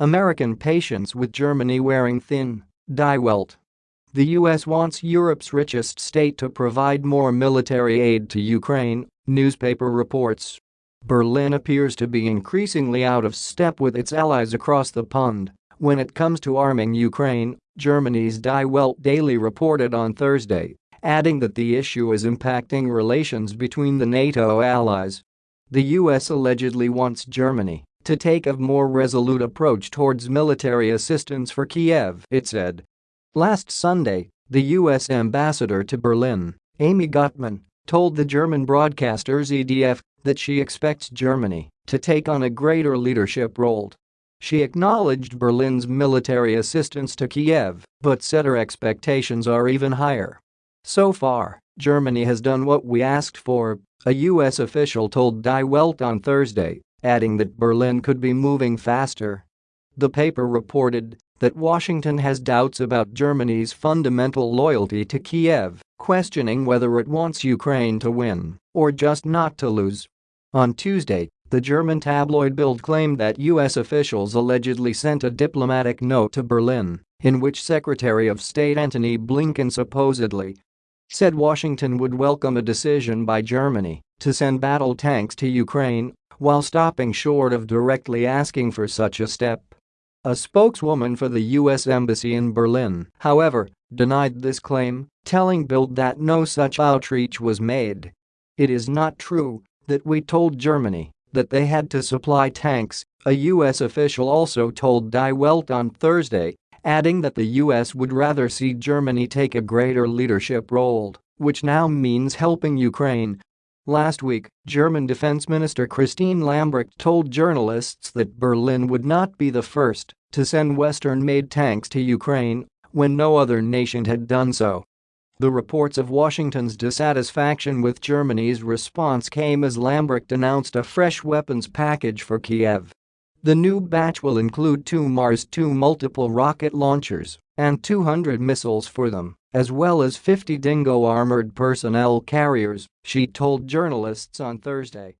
American patience with Germany wearing thin. Die Welt. The US wants Europe's richest state to provide more military aid to Ukraine, newspaper reports. Berlin appears to be increasingly out of step with its allies across the pond when it comes to arming Ukraine, Germany's Die Welt Daily reported on Thursday, adding that the issue is impacting relations between the NATO allies. The US allegedly wants Germany to take a more resolute approach towards military assistance for Kiev, it said. Last Sunday, the U.S. ambassador to Berlin, Amy Gutmann, told the German broadcaster ZDF that she expects Germany to take on a greater leadership role. She acknowledged Berlin's military assistance to Kiev but said her expectations are even higher. So far, Germany has done what we asked for, a U.S. official told Die Welt on Thursday, adding that Berlin could be moving faster. The paper reported that Washington has doubts about Germany's fundamental loyalty to Kiev, questioning whether it wants Ukraine to win or just not to lose. On Tuesday, the German tabloid Bild claimed that U.S. officials allegedly sent a diplomatic note to Berlin in which Secretary of State Antony Blinken supposedly said Washington would welcome a decision by Germany to send battle tanks to Ukraine while stopping short of directly asking for such a step. A spokeswoman for the U.S. Embassy in Berlin, however, denied this claim, telling Bild that no such outreach was made. It is not true that we told Germany that they had to supply tanks, a U.S. official also told Die Welt on Thursday, adding that the U.S. would rather see Germany take a greater leadership role, which now means helping Ukraine Last week, German Defense Minister Christine Lambrecht told journalists that Berlin would not be the first to send Western-made tanks to Ukraine when no other nation had done so. The reports of Washington's dissatisfaction with Germany's response came as Lambrecht announced a fresh weapons package for Kiev. The new batch will include two Mars-2 multiple rocket launchers and 200 missiles for them as well as 50 Dingo armored personnel carriers, she told journalists on Thursday.